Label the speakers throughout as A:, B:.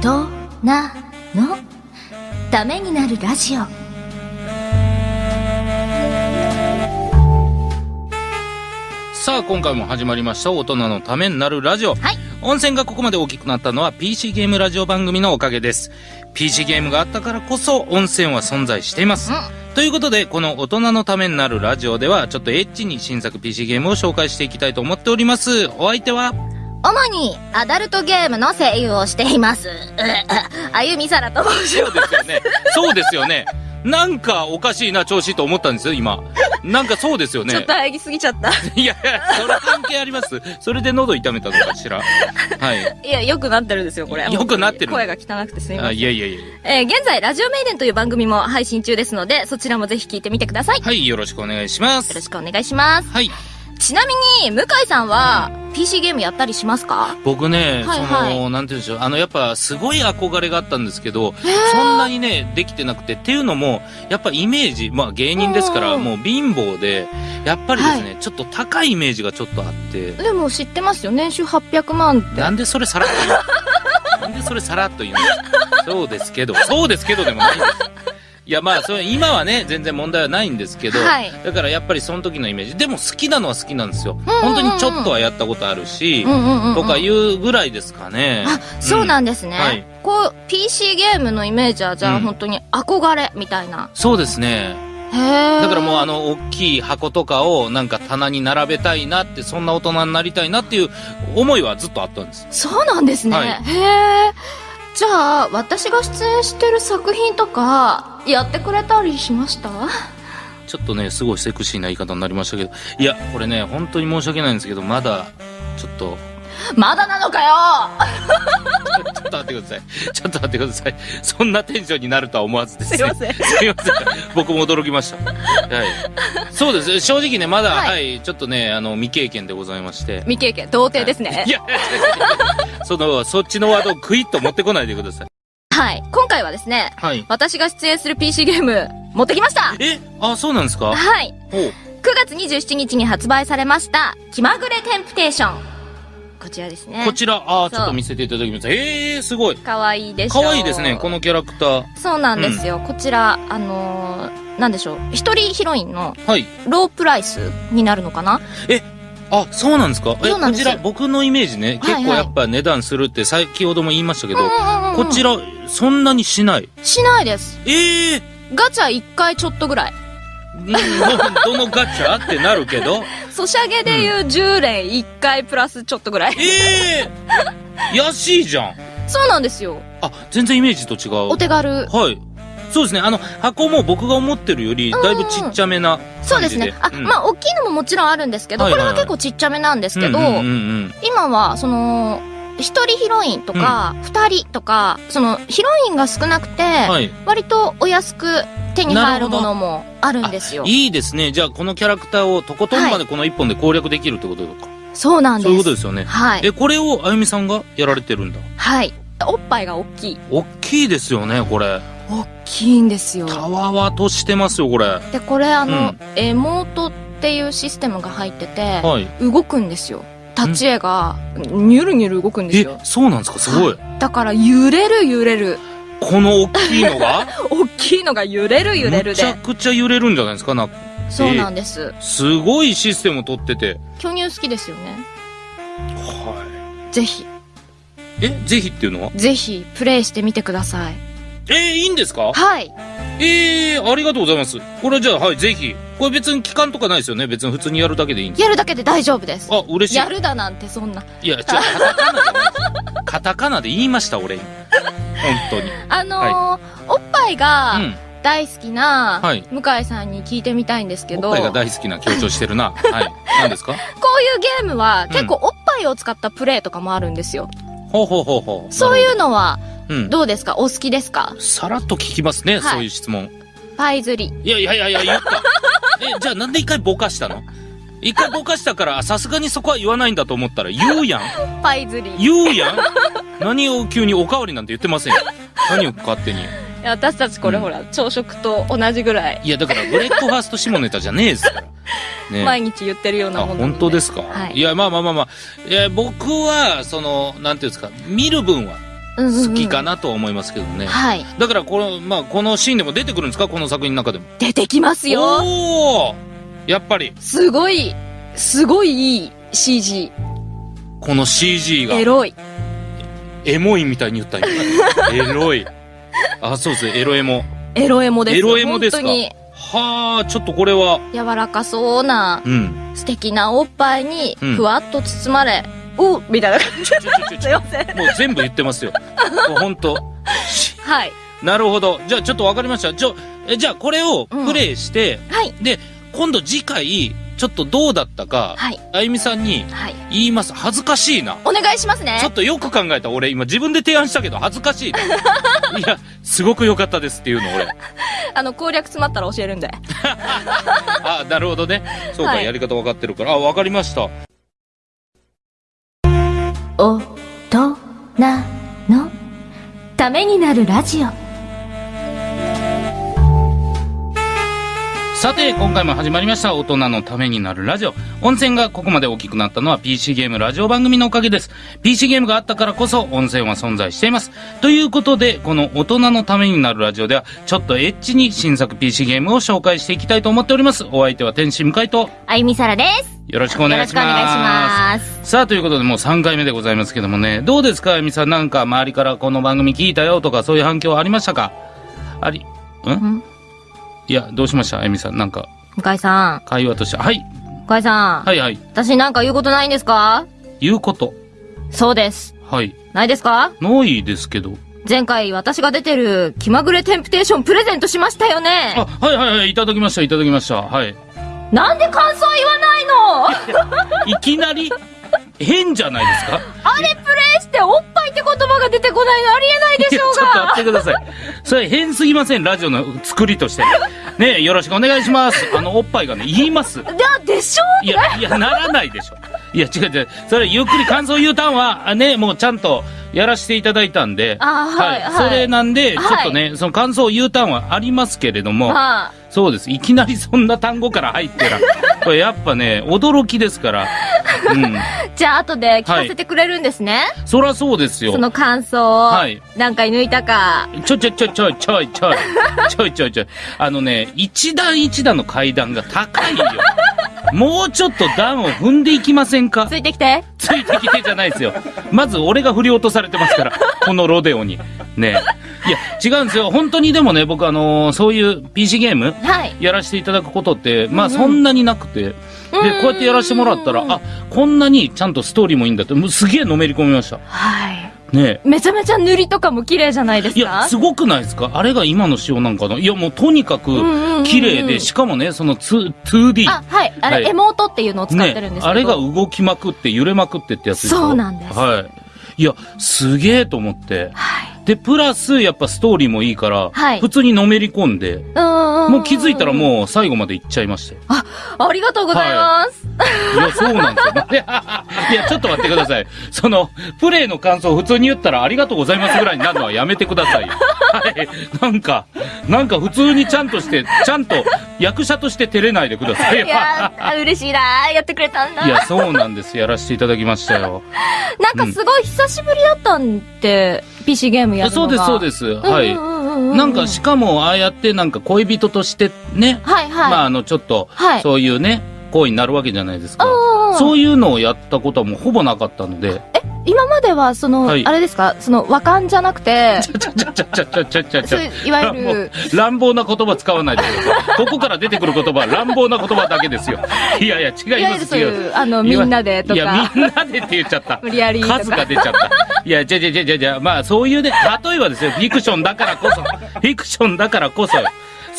A: となの。ためになるラジオ。
B: さあ今回も始まりました。大人のためになるラジオ、
A: はい。
B: 温泉がここまで大きくなったのは PC ゲームラジオ番組のおかげです。PC ゲームがあったからこそ温泉は存在しています、ということでこの大人のためになるラジオではちょっとエッチに新作 PC ゲームを紹介していきたいと思っております。お相手は
A: 主にアダルトゲームの声優をしています。うあゆみさらと申し
B: そうです。よねそうですよね。なんかおかしいな調子と思ったんですよ今。なんかそうですよね。
A: ちょっと喘ぎすぎちゃった。
B: いやいやそれ関係あります。それで喉痛めたのかしら。はい。
A: いや良くなってるんですよこれ。
B: 良くなってる。
A: 声が汚くてすみま
B: あ
A: せん。
B: いやいやいや
A: えー現在、ラジオメイデンという番組も配信中ですので、そちらもぜひ聞いてみてください。よ
B: はいよろしくお願いします。
A: ろしくお願いします。
B: はい
A: ちなみに、向井さんは、PC ゲームやったりしますか？
B: 僕ね、
A: はいはい。
B: その、なんて言うんでしょう、あの、やっぱ、すごい憧れがあったんですけど、そんなにね、できてなくて、っていうのも、やっぱイメージ、まあ芸人ですから、
A: うん
B: もう貧乏で、やっぱりですね、ちょっと高いイメージがちょっとあって、
A: でも知ってますよ。年収800万って。
B: なんでそれさらっと言うの？なんでそれさらっと言うの？そうですけど、そうですけどでもないんです。いやまあそれ今はね全然問題はないんですけど、
A: はい
B: だからやっぱりその時のイメージでも好きなのは好きなんですよ、
A: うんうんうん
B: 本当にちょっとはやったことあるし、
A: うんうんうんうん。
B: とかいうぐらいですかね。
A: あ、そうなんですね。
B: はい
A: こう、PC ゲームのイメージは、じゃあ、
B: うん
A: 本当に憧れみたいな。
B: そうですね。だからもうあの、大きい箱とかをなんか棚に並べたいなって、そんな大人になりたいなっていう思いはずっとあったんです。
A: そうなんですね。
B: はい
A: へえ。じゃあ、私が出演してる作品とか、やってくれたりしました？
B: ちょっとね、すごいセクシーな言い方になりましたけど、いや、これね、本当に申し訳ないんですけど、まだ、ちょっと、
A: まだなのかよ
B: ちょっと待ってください。ちょっと待ってください。そんなテンションになるとは思わずですね。
A: すいません。
B: すいません。僕も驚きました。はい。そうです。正直ね、まだ、
A: はい
B: はい、ちょっとね、あの、未経験でございまして。
A: 未経験、童貞ですね。
B: いや、その、そっちのワードをクイッと持ってこないでください。
A: はい。今回はですね、
B: はい。
A: 私が出演する PC ゲーム、持ってきました
B: え？あ、そうなんですか？
A: はい。
B: おう
A: 9月27日に発売されました、気まぐれテンプテーション。こちらですね
B: こ。ちら、あちょっと見せていただきます。えー、すごい。
A: かわいいでしょ？
B: 可愛いですね、このキャラクター。
A: そうなんですよ。こちら、あのーなんでしょう。一人ヒロインの
B: はい。
A: ロープライスになるのかな？
B: あ、そうなんですか？え、こちら、僕のイメージね、結
A: はい
B: 構やっぱ値段するって先ほども言いましたけど、こちら、そんなにしない？
A: しないです。
B: ええ
A: ガチャ1回ちょっとぐらい。
B: どのガチャ？ってなるけど、
A: ソシャゲでいう10連1回プラスちょっとぐらい。
B: ええー、安いじゃん。
A: そうなんですよ。
B: あ、全然イメージと違う。
A: お手軽。
B: はい。そうですね。あの、箱も僕が思ってるより、だいぶちっちゃめな感じで。
A: そうですね。あ、
B: うん
A: まあ、大きいのももちろんあるんですけど、
B: はいはいはい
A: これは結構ちっちゃめなんですけど、
B: うんうんうんうん
A: 今は、その、一人ヒロインとか、二、人とか、その、ヒロインが少なくて、
B: はい。
A: 割とお安く手に入るものもあるんですよ。
B: いいですね。じゃあ、このキャラクターをとことんまでこの一本で攻略できるってことか。
A: そうなんです。
B: そういうことですよね。
A: はい。
B: え、これをあゆみさんがやられてるんだ？
A: はい。おっぱいが大きい。
B: 大きいですよね、これ。
A: 大きいんですよ。
B: たわわとしてますよ、これ。
A: で、これあの、
B: うん
A: エモートっていうシステムが入ってて、
B: はい。
A: 動くんですよ。立ち絵が、ニュルニュル動くんです
B: え
A: よ。、
B: そうなんですか？すごい。
A: だから揺れる揺れる。
B: この大きいのが？
A: 大きいのが揺れる揺れる
B: むちゃ
A: で。
B: くちゃ揺れるんじゃないですかな
A: そうなんです。
B: すごいシステム取ってて。
A: 巨乳好きですよね。
B: は
A: ぜひ、
B: い。え、ぜひっていうのは？
A: ぜひ、プレイしてみてください。
B: えー、いいんですか？
A: はい。
B: えー、ありがとうございます。これじゃあ、はい、ぜひ。これ別に期間とかないですよね？別に普通にやるだけでいいんです
A: やるだけで大丈夫です。
B: あ、嬉しい。
A: やるだなんてそんな。
B: いや、ちょ、カタカナで。カタカナで言いました、俺。本当に。
A: あのーおっぱいが
B: うん。
A: 大好きな、
B: はい
A: 向井さんに聞いてみたいんですけど、
B: おっぱいが
A: こう
B: 大好きな強調してるな。はい。何ですか？
A: いうゲームは結構おっぱいを使ったプレイとかもあるんですよ。
B: ほうほうほうほう。
A: そういうのは
B: う。うん。
A: どうですか？お好きですか？
B: さらっと聞きますね、
A: はい
B: そういう質問。
A: パイ釣り。
B: いやいやいやいや、言った。え、じゃあなんで一回ぼかしたの？一回ぼかしたから、あさすがにそこは言わないんだと思ったら言うやん。
A: パイ釣り。い
B: 言うやん？何を急におかわりなんて言ってませんよ。何を勝手に。
A: や私たちこれ
B: うん
A: ほら、朝食と同じぐらい、
B: いや、だからブレックファースト下ネタじゃねえですから。ね
A: 毎日言ってるような
B: あ、
A: もんなの
B: 本当ですか、
A: はい
B: いや、まあまあまあまあ。いや、僕は、その、なんていうんですか、見る分は、
A: うんうんうん
B: 好きかなとは思いますけどね。
A: はい。
B: だからこの、まあ、このシーンでも出てくるんですか？この作品の中でも。
A: 出てきますよ
B: おーやっぱり、
A: すごい、すごいいい CG。
B: この CG が、
A: エロい。
B: エモいみたいに言ったよ。エロい。あ、そうですね、エロエモ。
A: エロエモです
B: エロエモですか？
A: 本当に
B: はあ、ちょっとこれは、
A: 柔らかそうな
B: うん。
A: 素敵なおっぱいに
B: うん
A: ふわっと包まれ、おみたいな感じ。すいません。
B: もう全部言ってますよ。もうほんと。
A: はい。
B: なるほど。じゃあちょっとわかりました。ちょ、えじゃあこれをプレイして、
A: はい。
B: で、今度次回、ちょっとどうだったか、
A: はい。
B: あゆみさんに
A: はい。
B: 言います。恥ずかしいな。
A: お願いしますね
B: ちょっ。とよく考えた俺今自分で提案したけど恥ずかしいな。いや、すごく良かったですっていうの俺。
A: あの、攻略詰まったら教えるんで。
B: あ、なるほどね。そうか、
A: はい
B: やり方分かってるから。あ、分かりました。
A: 大人のためになるラジオ。
B: さて、今回も始まりました。大人のためになるラジオ。温泉がここまで大きくなったのは PC ゲームラジオ番組のおかげです。PC ゲームがあったからこそ温泉は存在しています。ということで、この大人のためになるラジオでは、ちょっとエッチに新作 PC ゲームを紹介していきたいと思っております。お相手は天使向井と、
A: あゆみさらです。
B: よろしくお願いします。
A: よろしくお願いします。
B: さあ、ということでもう3回目でございますけどもね、どうですか、あゆみさん。なんか周りからこの番組聞いたよとか、そういう反響ありましたか？あり、ん？
A: ん
B: いや、どうしました？あゆみさん。なんか、
A: 向井さん、
B: 会話として。はい。
A: 向井さん、
B: はいはい。
A: 私なんか言うことないんですか？
B: 言うこと。
A: そうです。
B: はい。
A: ないですか？
B: ないですけど。
A: 前回私が出てる気まぐれテンプテーションプレゼントしましたよね
B: あ、はいはいはい。いただきました、いただきました。はい。
A: なんで感想言わないの？
B: いきなり、変じゃないですか？
A: あれプレイしておっぱいって言葉が出てこないのありえないでしょう
B: ちょっと
A: が
B: 待ってください。それ変すぎません、ラジオの作りとして。ねよろしくお願いします。あの、おっぱいがね、言います。
A: だでしょ
B: いや、いや、ならないでしょ。いや、違う違う。それ、ゆっくり感想言うたんは、あね、もうちゃんとやらせていただいたんで。
A: あはいはい
B: それなんで、ちょ
A: はい
B: っとね、その感想を言うたんはありますけれども、
A: は
B: そうです。いきなりそんな単語から入ってら、これやっぱね、驚きですから。うん。
A: あ、じゃあ後で聞かせてくれるんですね、
B: そらそうですよ
A: そ。の感想を、
B: はい
A: 何回抜いたか
B: ちょちょちょちょいちょいちょい。ちょいちょいちょい。あのね、一段一段の階段が高いよ。もうちょっと段を踏んでいきませんか？
A: ついてきて
B: ついてきてじゃないですよ。まず俺が振り落とされてますから、このロデオに。ねいや、違うんですよ。本当にでもね、僕あのーそういう PC ゲーム
A: はい。
B: やらせていただくことって、まあそんなになくて。で、こうやってやらせてもらったら、あ、こんなにちゃんとストーリーもいいんだって、もうすげえのめり込みました。
A: はい。
B: ね
A: めちゃめちゃ塗りとかも綺麗じゃないですか？
B: いや、すごくないですか？あれが今の仕様なんかないや、もうとにかく
A: うんうんうん
B: 綺麗で、しかもね、その 2- 2D。
A: あはい。あれ、
B: はい。
A: エモートっていうのを使ってるんですけど、
B: あれが動きまくって揺れまくってってやつでしょ？
A: そうなんです。
B: はい。いや、すげえと思って。
A: はい
B: で、プラス、やっぱストーリーもいいから、
A: はい
B: 普通にのめり込んで、
A: うんうん
B: もう気づいたらもう最後まで行っちゃいましたよ。
A: ありがとうございます、
B: いや、そうなんですよ。いや、いやちょっと待ってください。その、プレイの感想を普通に言ったらありがとうございますぐらいになるのはやめてくださいよ。はい。なんか、なんか普通にちゃんとして、ちゃんと役者として照れないでくださいよ。
A: いやー嬉しいなーやってくれたんだ
B: いや、そうなんです。やらせていただきましたよ。
A: なんかすごい久しぶりだったんで、PC ゲームやるのが
B: そうです、そうです。はい。
A: い
B: なんか、しかも、ああやってなんか恋人としてね、
A: はいはい。
B: まあ、あの、ちょっと、
A: はい。
B: そういうね、行為になるわけじゃないですか。
A: うん
B: そういうのをやったことはもうほぼなかったので、
A: 今までは、その、
B: はい
A: あれですか、その、和漢じゃなくて、いわゆる、
B: 乱暴な言葉使わないでください。ここから出てくる言葉は乱暴な言葉だけですよ。いやいや、違いますよ。い、
A: あの、みんなでと
B: いや、、みんなでって言っちゃった。
A: 無理やり
B: 数が出ちゃった。いや、じゃじゃじゃじゃじゃ、まあそういうね、例えばですよ、フィクションだからこそ、フィクションだからこそ、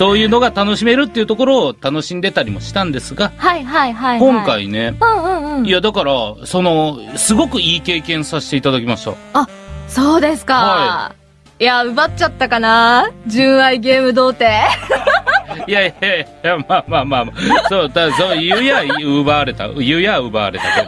B: そういうのが楽しめるっていうところを楽しんでたりもしたんですが、
A: はいはいはいはい。
B: 今。回ね、
A: うんうんうん。
B: いやだから、その、すごくいい経験させていただきました。
A: そうですか。
B: はい
A: や、奪っちゃったかな？純愛ゲーム童貞？
B: いやいやいや、まあまあまあまあ、そう、だそう、言うや奪われた、言うや奪われたけ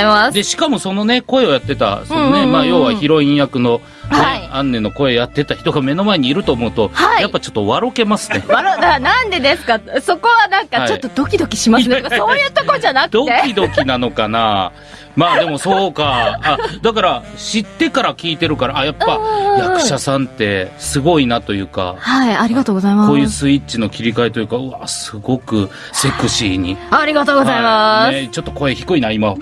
B: ど。で、しかもそのね、声をやってた、そのね、
A: うんうんうん
B: まあ要はヒロイン役の、ね、
A: はい
B: アンネの声やってた人が目の前にいると思うと、
A: はい
B: やっぱちょっと笑けますね。
A: わろだなんでですか？そこはなんかちょっとドキドキしますね。
B: は い
A: そういうとこじゃなくて。
B: ドキドキなのかな？まあでもそうか。あ、だから知ってから聞いてるから、あ、やっぱ役者さんってすごいなというか、
A: はい、ありがとうございます。
B: こういうスイッチの切り替えというか、うわ、すごくセクシーに。
A: ありがとうございます。
B: はいね、ちょっと声低いな、今。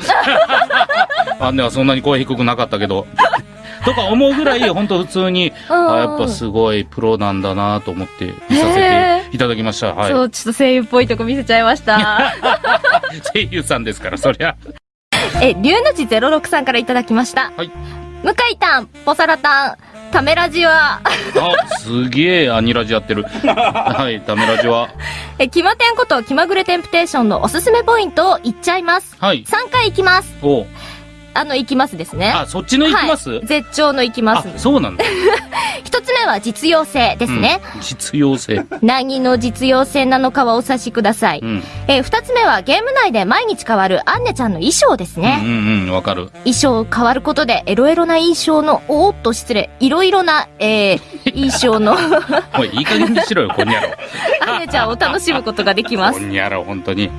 B: あんねはそんなに声低くなかったけど。とか思うぐらい、本当普通に、
A: うん
B: あやっぱすごいプロなんだなと思って見させていただきました。はい。
A: そう、ちょっと声優っぽいとこ見せちゃいました。
B: 声優さんですから、そりゃ。
A: え、龍の字06さんからいただきました。
B: はい。
A: 向井たん、ポサラタン、タメラジは、
B: あ、すげえアニラジやってる。はい、ダメラジは。
A: え、キマテンこと気まぐれテンプテーションのおすすめポイントを言っちゃいます。
B: はい。
A: 3回行きます。
B: お
A: あの、行きますですね。
B: あ、そっちの行きます、
A: はい、絶頂の行きま
B: あ
A: す。、
B: そうなんだ。
A: 一つ目は実用性ですね。
B: うん実用性。
A: 何の実用性なのかはお察しください。
B: うん。
A: えー二つ目はゲーム内で毎日変わるアンネちゃんの衣装ですね。
B: うんうんうん、わかる。
A: 衣装変わることでエロエロな印象の、おーっと失礼、いろいろな、えー、印象の
B: おい、いい加減にしろよ、こんにゃろ。
A: アンネちゃんを楽しむことができます
B: こ。んにゃろ、本当に。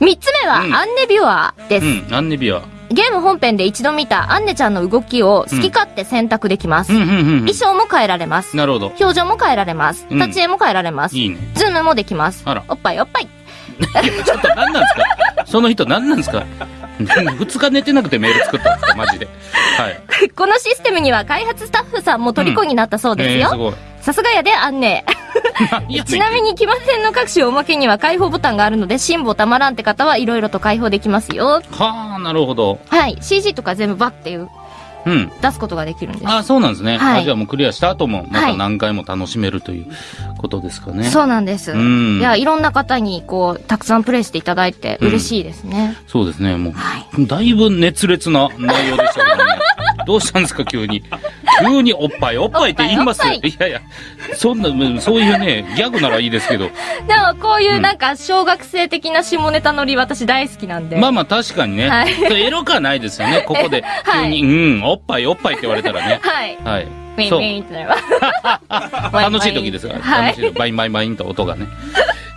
A: 三つ目は
B: うん
A: アンネビュアーです。
B: うん、アンネビア。
A: ゲーム本編で一度見たアンネちゃんの動きを好き勝手選択できます。
B: うんうんうん
A: 衣装も変えられます。
B: なるほど。
A: 表情も変えられます。
B: うん
A: 立ち絵も変えられます。
B: いいね。
A: ズームもできます。
B: あら
A: おっぱいおっぱい。
B: ちょっと何なんですか？その人何なんですか？二日寝てなくてメール作ったんですか？マジで。はい。
A: このシステムには開発スタッフさんも虜になったそうです
B: えー、す
A: よ。
B: ごい。
A: さすがやで、アンネ。ちなみに、騎馬戦の各種おまけには開放ボタンがあるので、辛抱たまらんって方はいろいろと開放できますよ。
B: はあ、なるほど。
A: はい。CG とか全部バッていう
B: うん。
A: 出すことができるんです。
B: あそうなんですね。
A: はい
B: あじゃあもうクリアした後も、また
A: はい
B: 何回も楽しめるということですかね。
A: そうなんです。
B: うん
A: いや、いろんな方に、こう、たくさんプレイしていただいて嬉しいですね。
B: そうですね。もう、
A: はい。
B: だいぶ熱烈な内容でしたけどね。どうしたんですか、急に。急におっぱい、おっぱいって言います
A: い
B: いやいや、そんな、うんそういうね、ギャグならいいですけど。
A: でも、こういううんなんか、小学生的な下ネタノリ私大好きなんで。
B: まあまあ確かにね。
A: はい
B: エロくはないですよね。ここで、
A: はい
B: 急に、うん、おっぱい、おっぱいって言われたらね。
A: はい。
B: はい。
A: ウィンウィンってなります。
B: 楽しい時ですから。
A: はい
B: 楽しい時。バインバインバインと音がね。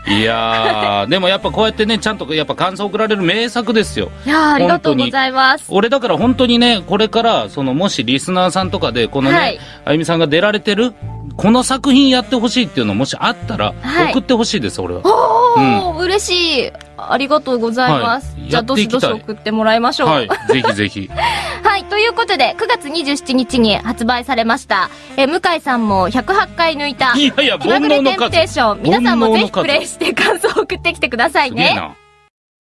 B: いやー、でもやっぱこうやってね、ちゃんとやっぱ感想送られる名作ですよ。
A: いやーありがとうございます。
B: 俺だから本当にね、これから、その、もしリスナーさんとかで、このね、
A: はい
B: あゆみさんが出られてる、この作品やってほしいっていうのもしあったら、
A: はい
B: 送ってほしいです、俺は。
A: おー、嬉しい。ありがとうございます。
B: はい
A: じゃあ、どしどし送ってもらいましょう。
B: はい、ぜひぜひ。
A: はい、ということで、9月27日に発売されました、えー向井さんも108回抜いた、
B: いやいや、
A: 気まテンプテー
B: 数。
A: ション、皆さんもぜひプレイして感想を送ってきてくださいね。